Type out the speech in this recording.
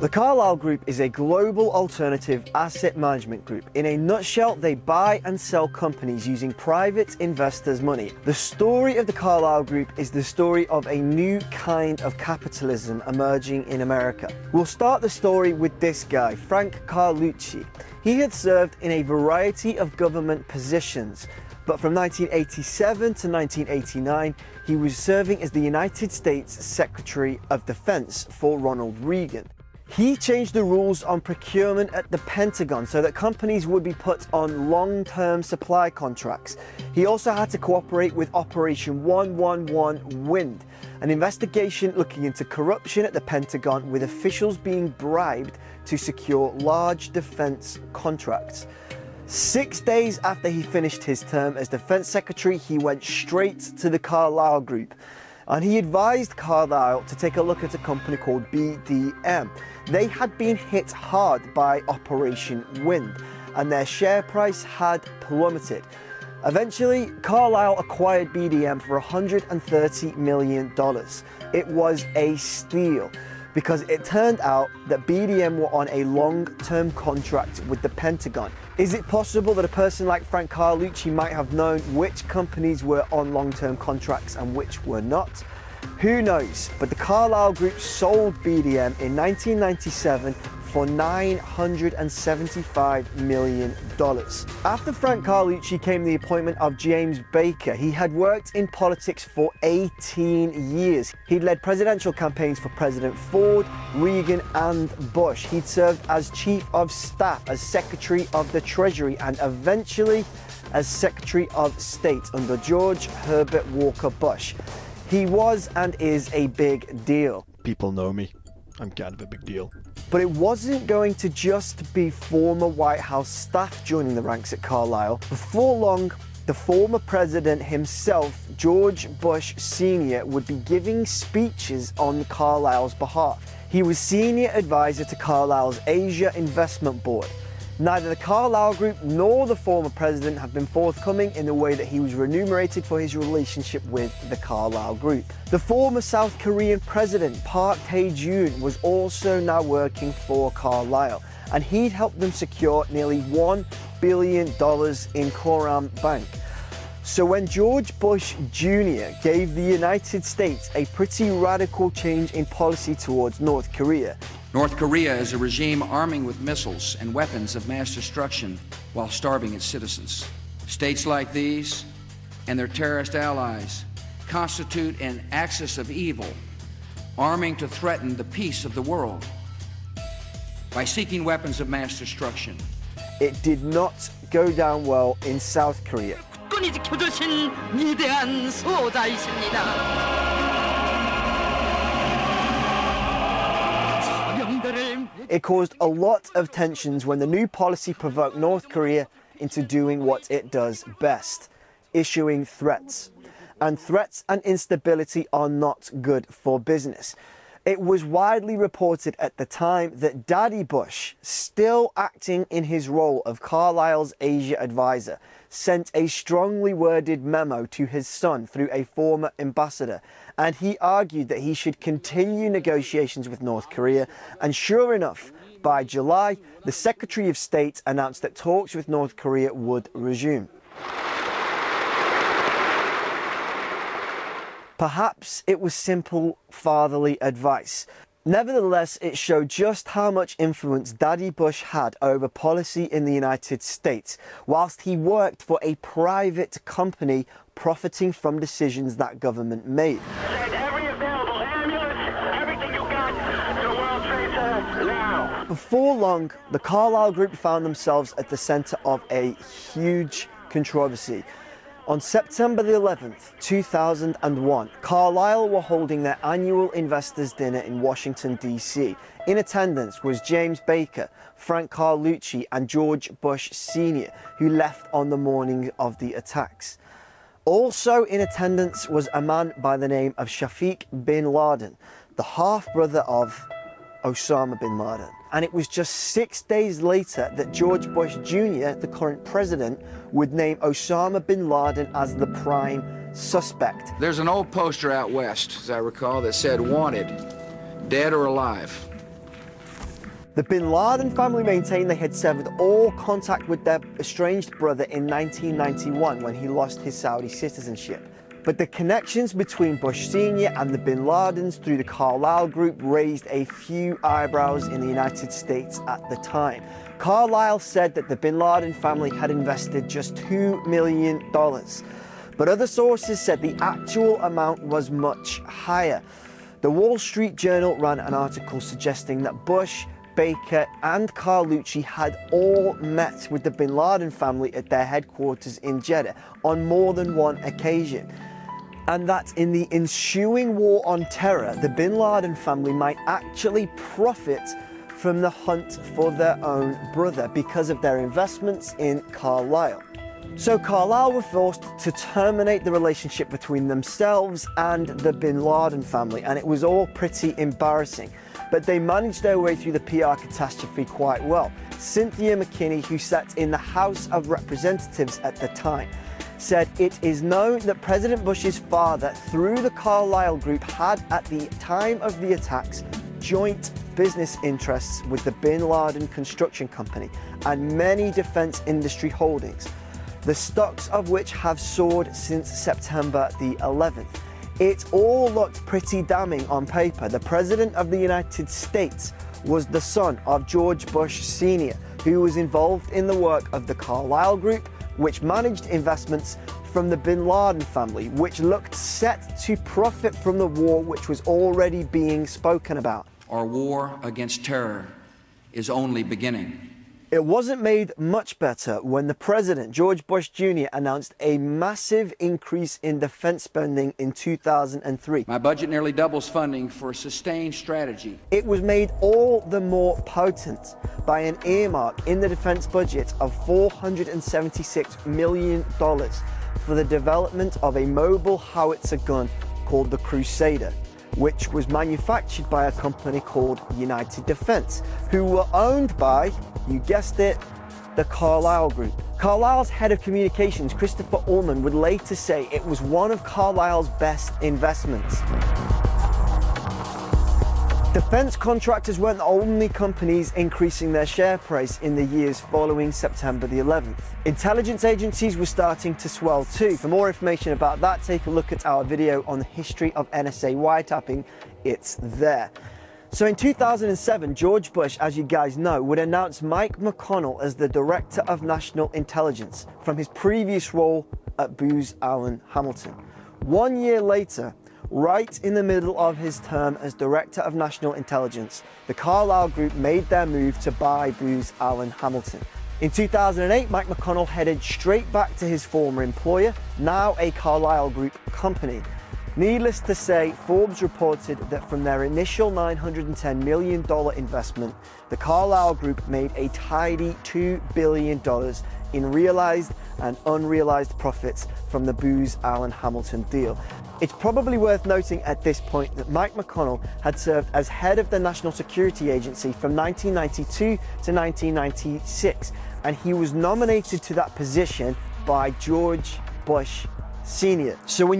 The Carlyle Group is a global alternative asset management group. In a nutshell, they buy and sell companies using private investors' money. The story of the Carlyle Group is the story of a new kind of capitalism emerging in America. We'll start the story with this guy, Frank Carlucci. He had served in a variety of government positions, but from 1987 to 1989, he was serving as the United States Secretary of Defense for Ronald Reagan. He changed the rules on procurement at the Pentagon so that companies would be put on long-term supply contracts. He also had to cooperate with Operation Ill Wind, an investigation looking into corruption at the Pentagon with officials being bribed to secure large defense contracts. Six days after he finished his term as Defense Secretary, he went straight to the Carlyle Group and he advised Carlyle to take a look at a company called BDM. They had been hit hard by Operation Wind and their share price had plummeted. Eventually, Carlyle acquired BDM for $130 million. It was a steal because it turned out that BDM were on a long-term contract with the Pentagon. Is it possible that a person like Frank Carlucci might have known which companies were on long-term contracts and which were not? Who knows, but the Carlyle Group sold BDM in 1997 for $975 million. After Frank Carlucci came the appointment of James Baker. He had worked in politics for 18 years. He'd led presidential campaigns for President Ford, Reagan and Bush. He'd served as Chief of Staff, as Secretary of the Treasury and eventually as Secretary of State under George Herbert Walker Bush. He was and is a big deal. People know me. I'm kind of a big deal. But it wasn't going to just be former White House staff joining the ranks at Carlyle. Before long, the former president himself, George Bush Sr., would be giving speeches on Carlyle's behalf. He was senior advisor to Carlyle's Asia Investment Board, Neither the Carlyle Group nor the former president have been forthcoming in the way that he was remunerated for his relationship with the Carlyle Group. The former South Korean president, Park Tae-jun, was also now working for Carlyle, and he'd helped them secure nearly $1 billion in Koram Bank. So when George Bush Jr. gave the United States a pretty radical change in policy towards North Korea, North Korea is a regime arming with missiles and weapons of mass destruction while starving its citizens. States like these and their terrorist allies constitute an axis of evil, arming to threaten the peace of the world by seeking weapons of mass destruction. It did not go down well in South Korea. It caused a lot of tensions when the new policy provoked North Korea into doing what it does best, issuing threats. And threats and instability are not good for business. It was widely reported at the time that Daddy Bush, still acting in his role of Carlyle's Asia advisor, sent a strongly worded memo to his son through a former ambassador, and he argued that he should continue negotiations with North Korea, and sure enough, by July, the Secretary of State announced that talks with North Korea would resume. Perhaps it was simple fatherly advice. Nevertheless, it showed just how much influence Daddy Bush had over policy in the United States, whilst he worked for a private company profiting from decisions that government made. Before long, the Carlyle Group found themselves at the centre of a huge controversy. On September the 11th, 2001, Carlyle were holding their annual investors dinner in Washington, D.C. In attendance was James Baker, Frank Carlucci and George Bush Sr., who left on the morning of the attacks. Also in attendance was a man by the name of Shafiq bin Laden, the half-brother of Osama bin Laden. And it was just six days later that George Bush Jr., the current president, would name Osama bin Laden as the prime suspect. There's an old poster out west, as I recall, that said, wanted, dead or alive. The bin Laden family maintained they had severed all contact with their estranged brother in 1991 when he lost his Saudi citizenship. But the connections between Bush Sr. and the bin Ladens through the Carlyle Group raised a few eyebrows in the United States at the time. Carlyle said that the bin Laden family had invested just $2 million. But other sources said the actual amount was much higher. The Wall Street Journal ran an article suggesting that Bush, Baker and Carlucci had all met with the bin Laden family at their headquarters in Jeddah on more than one occasion. And that in the ensuing war on terror, the bin Laden family might actually profit from the hunt for their own brother because of their investments in Carlyle. So Carlyle were forced to terminate the relationship between themselves and the bin Laden family, and it was all pretty embarrassing. But they managed their way through the PR catastrophe quite well. Cynthia McKinney, who sat in the House of Representatives at the time, said it is known that President Bush's father, through the Carlyle Group, had at the time of the attacks joint business interests with the Bin Laden Construction Company and many defense industry holdings, the stocks of which have soared since September the 11th. It all looked pretty damning on paper. The President of the United States was the son of George Bush Sr., who was involved in the work of the Carlyle Group, which managed investments from the bin Laden family, which looked set to profit from the war which was already being spoken about. Our war against terror is only beginning. It wasn't made much better when the president, George Bush Jr., announced a massive increase in defense spending in 2003. My budget nearly doubles funding for a sustained strategy. It was made all the more potent by an earmark in the defense budget of $476 million for the development of a mobile howitzer gun called the Crusader which was manufactured by a company called United Defense, who were owned by, you guessed it, the Carlyle Group. Carlyle's head of communications, Christopher Ullman, would later say it was one of Carlyle's best investments. Defence contractors weren't the only companies increasing their share price in the years following September the 11th. Intelligence agencies were starting to swell too. For more information about that, take a look at our video on the history of NSA wiretapping. It's there. So in 2007, George Bush, as you guys know, would announce Mike McConnell as the Director of National Intelligence from his previous role at Booz Allen Hamilton. One year later, Right in the middle of his term as Director of National Intelligence, the Carlyle Group made their move to buy Booz Allen Hamilton. In 2008, Mike McConnell headed straight back to his former employer, now a Carlyle Group company. Needless to say, Forbes reported that from their initial $910 million investment, the Carlyle Group made a tidy $2 billion in realized and unrealized profits from the Booz Allen Hamilton deal. It's probably worth noting at this point that Mike McConnell had served as head of the National Security Agency from 1992 to 1996, and he was nominated to that position by George Bush Sr. So when